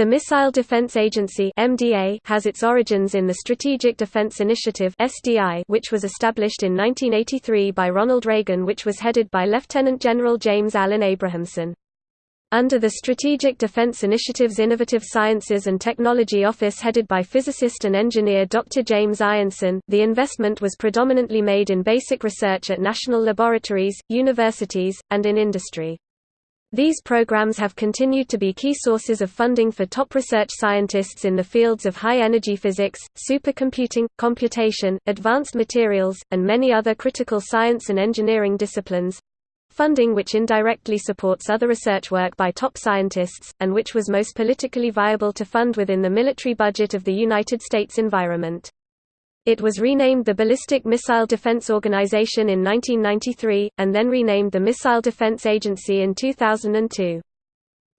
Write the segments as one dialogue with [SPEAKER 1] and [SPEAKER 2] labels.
[SPEAKER 1] The Missile Defense Agency (MDA) has its origins in the Strategic Defense Initiative (SDI), which was established in 1983 by Ronald Reagan, which was headed by Lieutenant General James Allen Abrahamson. Under the Strategic Defense Initiative's Innovative Sciences and Technology Office headed by physicist and engineer Dr. James Ionson, the investment was predominantly made in basic research at national laboratories, universities, and in industry. These programs have continued to be key sources of funding for top research scientists in the fields of high-energy physics, supercomputing, computation, advanced materials, and many other critical science and engineering disciplines—funding which indirectly supports other research work by top scientists, and which was most politically viable to fund within the military budget of the United States environment. It was renamed the Ballistic Missile Defense Organization in 1993, and then renamed the Missile Defense Agency in 2002.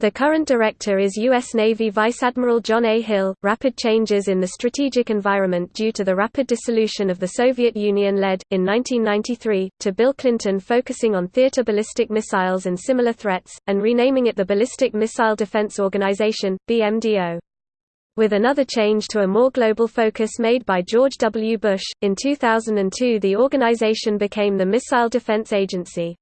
[SPEAKER 1] The current director is U.S. Navy Vice Admiral John A. Hill. Rapid changes in the strategic environment due to the rapid dissolution of the Soviet Union led, in 1993, to Bill Clinton focusing on theater ballistic missiles and similar threats, and renaming it the Ballistic Missile Defense Organization, BMDO. With another change to a more global focus made by George W. Bush, in 2002 the organization became the Missile Defense Agency.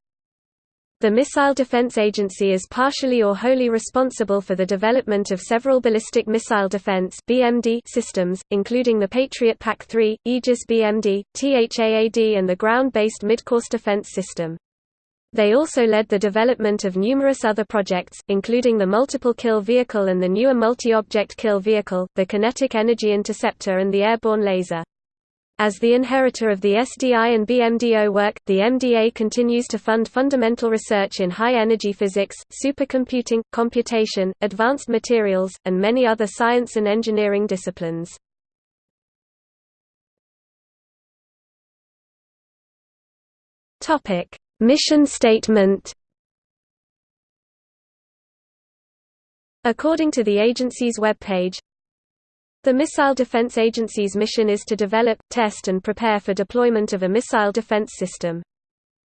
[SPEAKER 1] The Missile Defense Agency is partially or wholly responsible for the development of several ballistic missile defense (BMD) systems, including the Patriot PAC-3, Aegis BMD, THAAD and the ground-based Midcourse Defense System. They also led the development of numerous other projects, including the Multiple Kill Vehicle and the newer Multi-Object Kill Vehicle, the Kinetic Energy Interceptor and the Airborne Laser. As the inheritor of the SDI and BMDO work, the MDA continues to fund fundamental research in high-energy physics, supercomputing, computation, advanced materials, and many other science and engineering disciplines. Topic: Mission statement According to the agency's webpage, the Missile Defense Agency's mission is to develop, test and prepare for deployment of a missile defense system.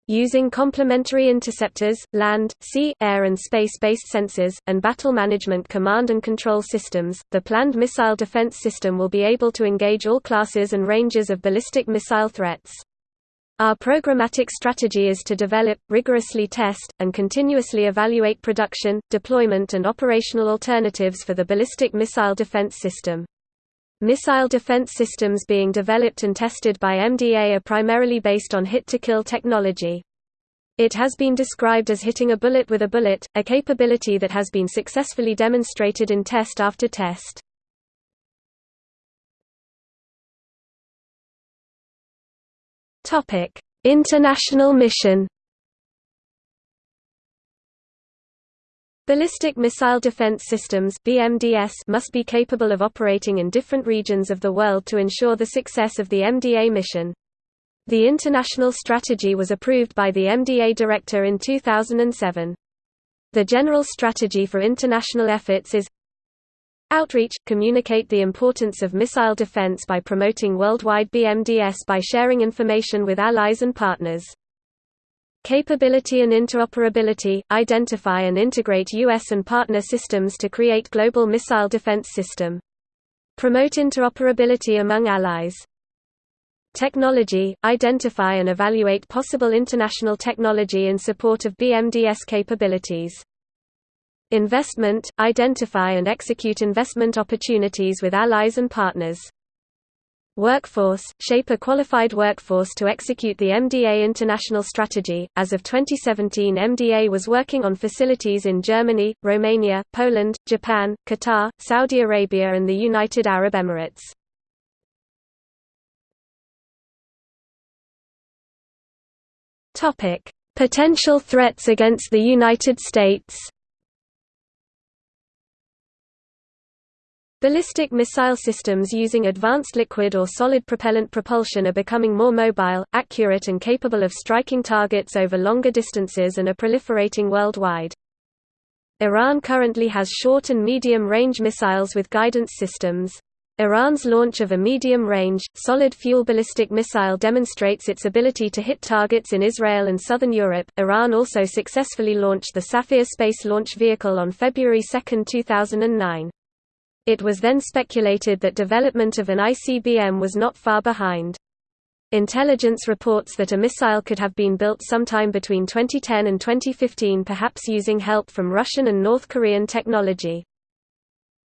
[SPEAKER 1] Using complementary interceptors, land, sea, air and space-based sensors, and battle management command and control systems, the planned missile defense system will be able to engage all classes and ranges of ballistic missile threats. Our programmatic strategy is to develop, rigorously test, and continuously evaluate production, deployment and operational alternatives for the ballistic missile defense system. Missile defense systems being developed and tested by MDA are primarily based on hit-to-kill technology. It has been described as hitting a bullet with a bullet, a capability that has been successfully demonstrated in test after test. Topic: International mission. Ballistic Missile Defense Systems (BMDS) must be capable of operating in different regions of the world to ensure the success of the MDA mission. The international strategy was approved by the MDA director in 2007. The general strategy for international efforts is Outreach – Communicate the importance of missile defense by promoting worldwide BMDS by sharing information with allies and partners. Capability and interoperability – Identify and integrate U.S. and partner systems to create global missile defense system. Promote interoperability among allies. Technology – Identify and evaluate possible international technology in support of BMDS capabilities. Investment – Identify and execute investment opportunities with allies and partners. Workforce – Shape a qualified workforce to execute the MDA international strategy. As of 2017 MDA was working on facilities in Germany, Romania, Poland, Japan, Qatar, Saudi Arabia and the United Arab Emirates. Potential threats against the United States Ballistic missile systems using advanced liquid or solid propellant propulsion are becoming more mobile, accurate and capable of striking targets over longer distances and are proliferating worldwide. Iran currently has short and medium-range missiles with guidance systems. Iran's launch of a medium-range, solid-fuel ballistic missile demonstrates its ability to hit targets in Israel and southern Europe. Iran also successfully launched the Safir space launch vehicle on February 2, 2009. It was then speculated that development of an ICBM was not far behind. Intelligence reports that a missile could have been built sometime between 2010 and 2015 perhaps using help from Russian and North Korean technology.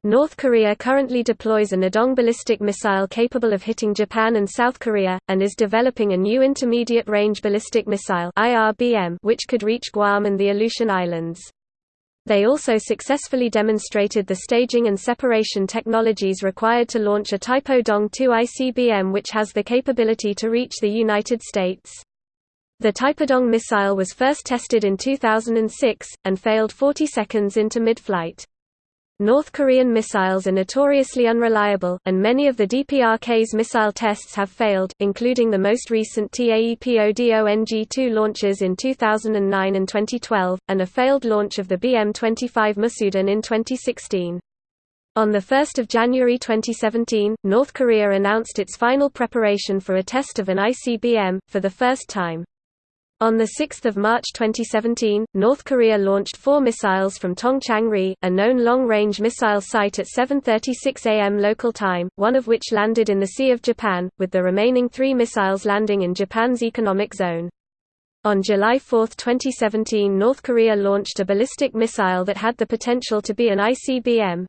[SPEAKER 1] North Korea currently deploys a Nodong ballistic missile capable of hitting Japan and South Korea, and is developing a new intermediate-range ballistic missile which could reach Guam and the Aleutian Islands. They also successfully demonstrated the staging and separation technologies required to launch a Taepodong-2 ICBM which has the capability to reach the United States. The Taepodong missile was first tested in 2006, and failed 40 seconds into mid-flight. North Korean missiles are notoriously unreliable, and many of the DPRK's missile tests have failed, including the most recent TAEPODONG-2 launches in 2009 and 2012, and a failed launch of the BM-25 Musudan in 2016. On 1 January 2017, North Korea announced its final preparation for a test of an ICBM, for the first time. On 6 March 2017, North Korea launched four missiles from Tongchang-ri, a known long-range missile site at 7.36 am local time, one of which landed in the Sea of Japan, with the remaining three missiles landing in Japan's economic zone. On July 4, 2017 North Korea launched a ballistic missile that had the potential to be an ICBM.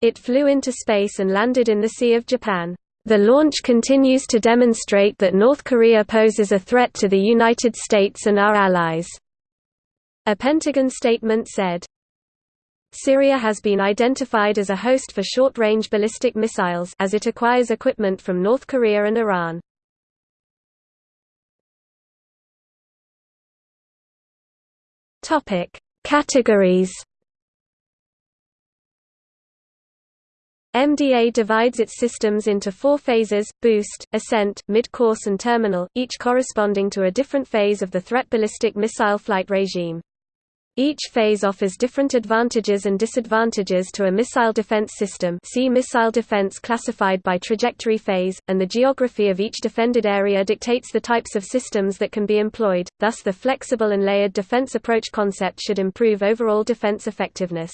[SPEAKER 1] It flew into space and landed in the Sea of Japan. The launch continues to demonstrate that North Korea poses a threat to the United States and our allies. A Pentagon statement said, Syria has been identified as a host for short-range ballistic missiles as it acquires equipment from North Korea and Iran. Topic: Categories MDA divides its systems into four phases, boost, ascent, mid-course and terminal, each corresponding to a different phase of the threat ballistic missile flight regime. Each phase offers different advantages and disadvantages to a missile defense system see missile defense classified by trajectory phase, and the geography of each defended area dictates the types of systems that can be employed, thus the flexible and layered defense approach concept should improve overall defense effectiveness.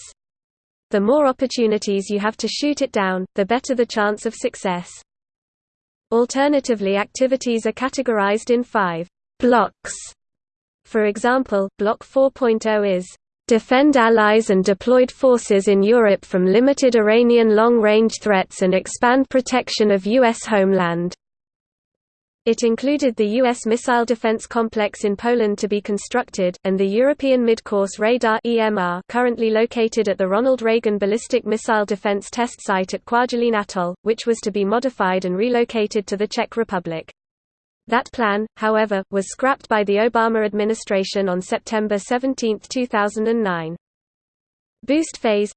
[SPEAKER 1] The more opportunities you have to shoot it down, the better the chance of success. Alternatively activities are categorized in five blocks. For example, Block 4.0 is defend allies and deployed forces in Europe from limited Iranian long-range threats and expand protection of U.S. homeland. It included the U.S. missile defense complex in Poland to be constructed, and the European Midcourse Radar EMR currently located at the Ronald Reagan Ballistic Missile Defense Test Site at Kwajalein Atoll, which was to be modified and relocated to the Czech Republic. That plan, however, was scrapped by the Obama administration on September 17, 2009. Boost phase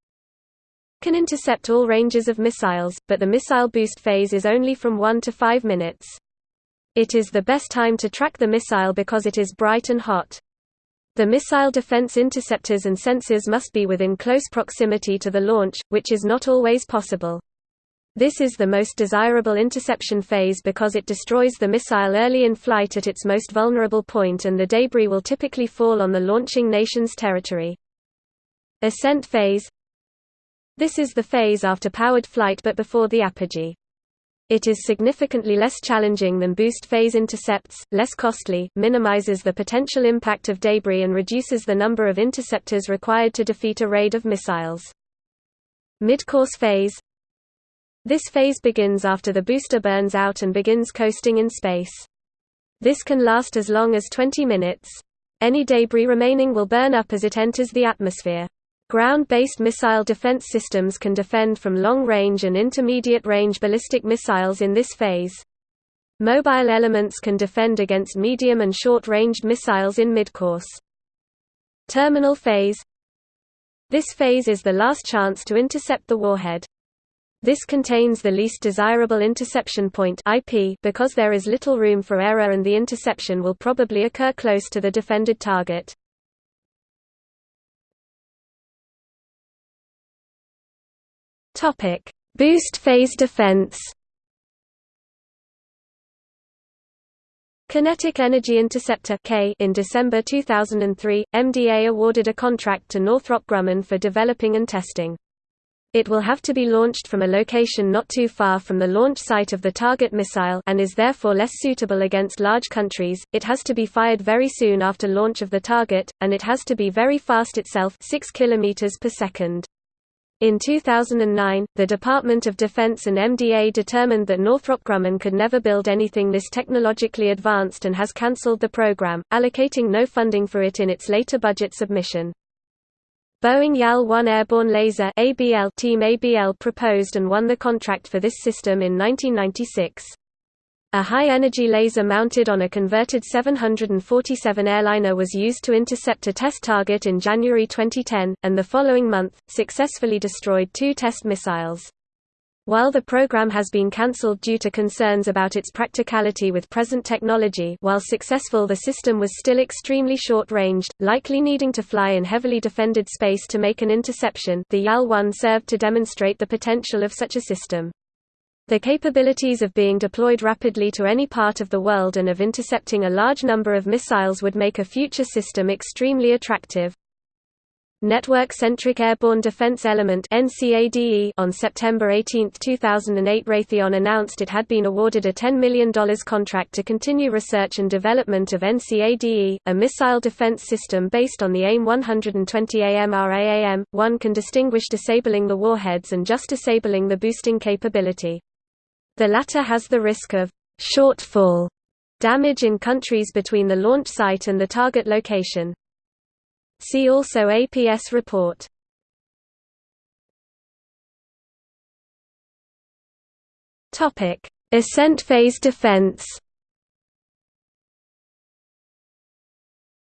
[SPEAKER 1] can intercept all ranges of missiles, but the missile boost phase is only from 1 to 5 minutes. It is the best time to track the missile because it is bright and hot. The missile defense interceptors and sensors must be within close proximity to the launch, which is not always possible. This is the most desirable interception phase because it destroys the missile early in flight at its most vulnerable point and the debris will typically fall on the launching nation's territory. Ascent phase This is the phase after powered flight but before the apogee. It is significantly less challenging than boost phase intercepts, less costly, minimizes the potential impact of debris and reduces the number of interceptors required to defeat a raid of missiles. Mid-course phase This phase begins after the booster burns out and begins coasting in space. This can last as long as 20 minutes. Any debris remaining will burn up as it enters the atmosphere. Ground-based missile defense systems can defend from long-range and intermediate-range ballistic missiles in this phase. Mobile elements can defend against medium and short-ranged missiles in midcourse. Terminal phase This phase is the last chance to intercept the warhead. This contains the least desirable interception point IP because there is little room for error and the interception will probably occur close to the defended target. Topic: Boost phase defense. Kinetic Energy Interceptor K in December 2003, MDA awarded a contract to Northrop Grumman for developing and testing. It will have to be launched from a location not too far from the launch site of the target missile and is therefore less suitable against large countries. It has to be fired very soon after launch of the target, and it has to be very fast itself 6 km per second. In 2009, the Department of Defense and MDA determined that Northrop Grumman could never build anything this technologically advanced and has cancelled the program, allocating no funding for it in its later budget submission. Boeing YAL-1 Airborne Laser ABL Team ABL proposed and won the contract for this system in 1996. A high-energy laser mounted on a converted 747 airliner was used to intercept a test target in January 2010, and the following month, successfully destroyed two test missiles. While the program has been cancelled due to concerns about its practicality with present technology while successful the system was still extremely short-ranged, likely needing to fly in heavily defended space to make an interception the YAL-1 served to demonstrate the potential of such a system. The capabilities of being deployed rapidly to any part of the world and of intercepting a large number of missiles would make a future system extremely attractive. Network-Centric Airborne Defense Element on September 18, 2008 Raytheon announced it had been awarded a $10 million contract to continue research and development of NCADE, a missile defense system based on the AIM-120 AMRAAM. One can distinguish disabling the warheads and just disabling the boosting capability. The latter has the risk of shortfall damage in countries between the launch site and the target location. See also APS report. Topic: Ascent phase defense.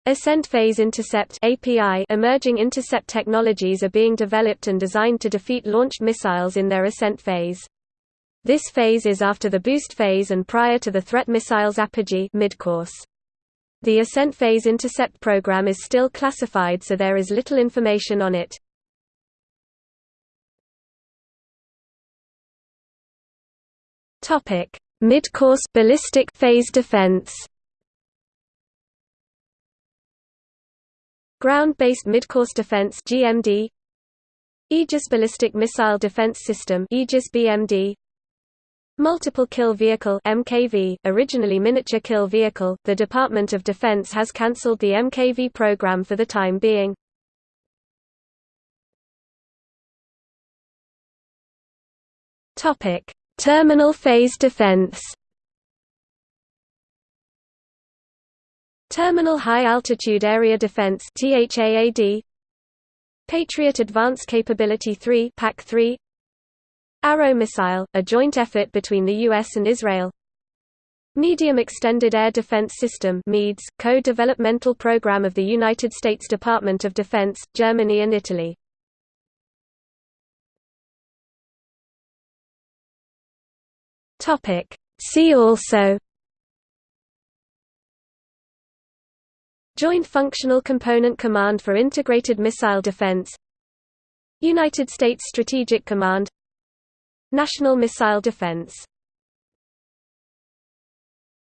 [SPEAKER 1] Ascent phase intercept (API) emerging intercept technologies are being developed and designed to defeat launched missiles in their ascent phase. This phase is after the boost phase and prior to the threat missile's apogee midcourse. The ascent phase intercept program is still classified so there is little information on it. Topic: Mid-course ballistic phase defense. Ground-based mid-course defense (GMD). Aegis Ballistic Missile Defense System (Aegis BMD). Multiple Kill Vehicle MKV, originally Miniature Kill Vehicle, the Department of Defense has cancelled the MKV program for the time being. Topic: Terminal Phase Defense. Terminal High Altitude Area Defense THAAD Patriot Advanced Capability 3 PAC 3 Arrow missile, a joint effort between the U.S. and Israel Medium Extended Air Defense System MEADS, co-developmental program of the United States Department of Defense, Germany and Italy. See also Joint Functional Component Command for Integrated Missile Defense United States Strategic Command National Missile Defense